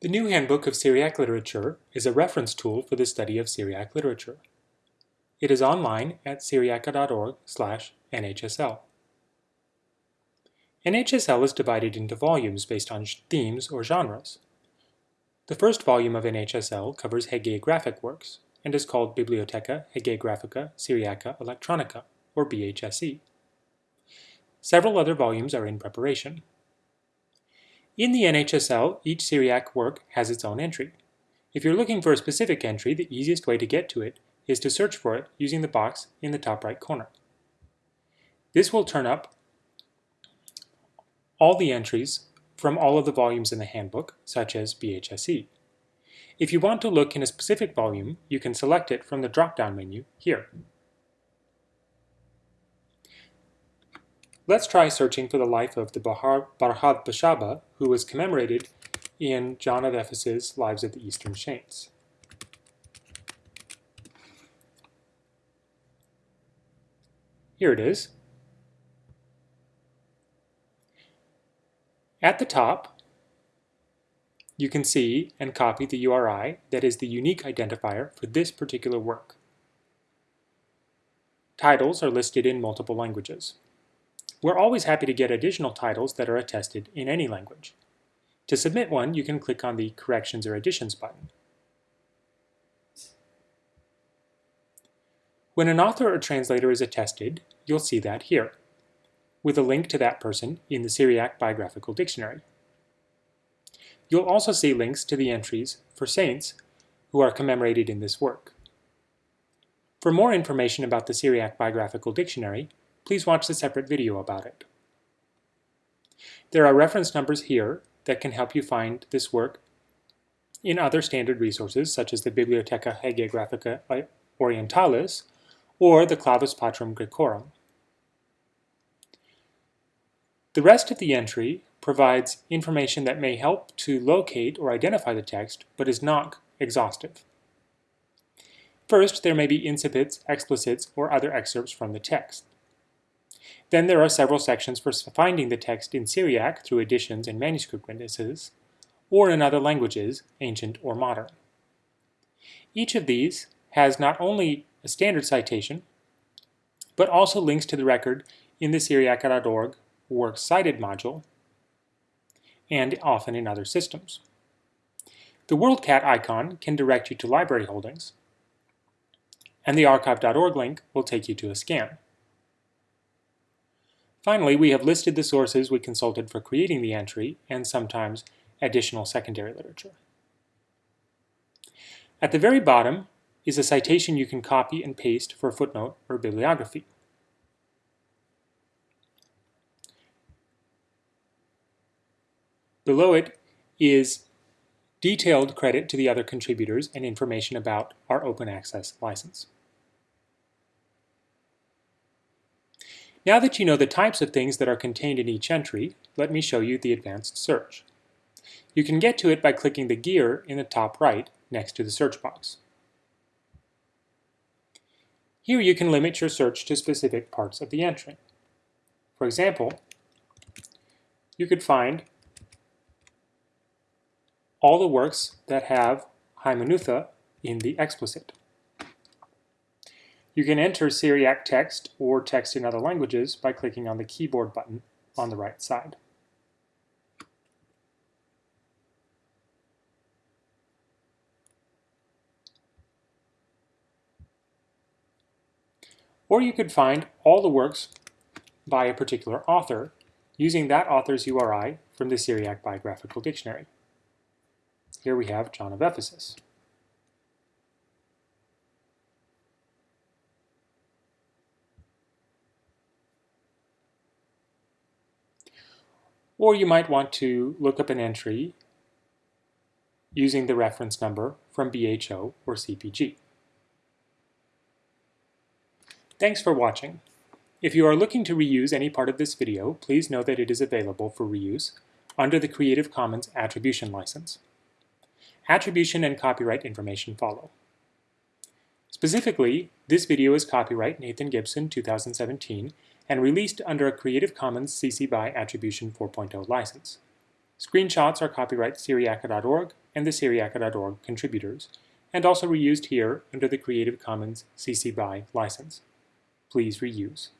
The new Handbook of Syriac Literature is a reference tool for the study of Syriac literature. It is online at syriaca.org slash nhsl. NHSL is divided into volumes based on themes or genres. The first volume of NHSL covers hagiographic works and is called Bibliotheca Hagiographica Syriaca Electronica, or BHSE. Several other volumes are in preparation. In the NHSL, each Syriac work has its own entry. If you're looking for a specific entry, the easiest way to get to it is to search for it using the box in the top right corner. This will turn up all the entries from all of the volumes in the handbook, such as BHSE. If you want to look in a specific volume, you can select it from the drop-down menu here. Let's try searching for the life of the Bahar, Barhad Bashaba, who was commemorated in John of Ephesus' Lives of the Eastern Saints. Here it is. At the top, you can see and copy the URI that is the unique identifier for this particular work. Titles are listed in multiple languages. We're always happy to get additional titles that are attested in any language. To submit one, you can click on the Corrections or Additions button. When an author or translator is attested, you'll see that here, with a link to that person in the Syriac Biographical Dictionary. You'll also see links to the entries for saints who are commemorated in this work. For more information about the Syriac Biographical Dictionary, please watch the separate video about it. There are reference numbers here that can help you find this work in other standard resources such as the Bibliotheca Hagiographica Orientalis or the Clavis Patrum Graecorum. The rest of the entry provides information that may help to locate or identify the text, but is not exhaustive. First, there may be incipits, explicits, or other excerpts from the text. Then there are several sections for finding the text in Syriac through editions and manuscript witnesses, or in other languages, ancient or modern. Each of these has not only a standard citation, but also links to the record in the Syriaca.org Works Cited module, and often in other systems. The WorldCat icon can direct you to library holdings, and the archive.org link will take you to a scan. Finally, we have listed the sources we consulted for creating the entry and sometimes additional secondary literature. At the very bottom is a citation you can copy and paste for a footnote or bibliography. Below it is detailed credit to the other contributors and information about our open access license. Now that you know the types of things that are contained in each entry, let me show you the advanced search. You can get to it by clicking the gear in the top right next to the search box. Here you can limit your search to specific parts of the entry. For example, you could find all the works that have hymeneuta in the explicit. You can enter Syriac text or text in other languages by clicking on the keyboard button on the right side. Or you could find all the works by a particular author using that author's URI from the Syriac Biographical Dictionary. Here we have John of Ephesus. Or you might want to look up an entry using the reference number from BHO or CPG. Thanks for watching. If you are looking to reuse any part of this video, please know that it is available for reuse under the Creative Commons Attribution License. Attribution and copyright information follow. Specifically, this video is copyright Nathan Gibson 2017 and released under a Creative Commons CC BY Attribution 4.0 license. Screenshots are copyright Syriaca.org and the Syriaca.org contributors, and also reused here under the Creative Commons CC BY license. Please reuse.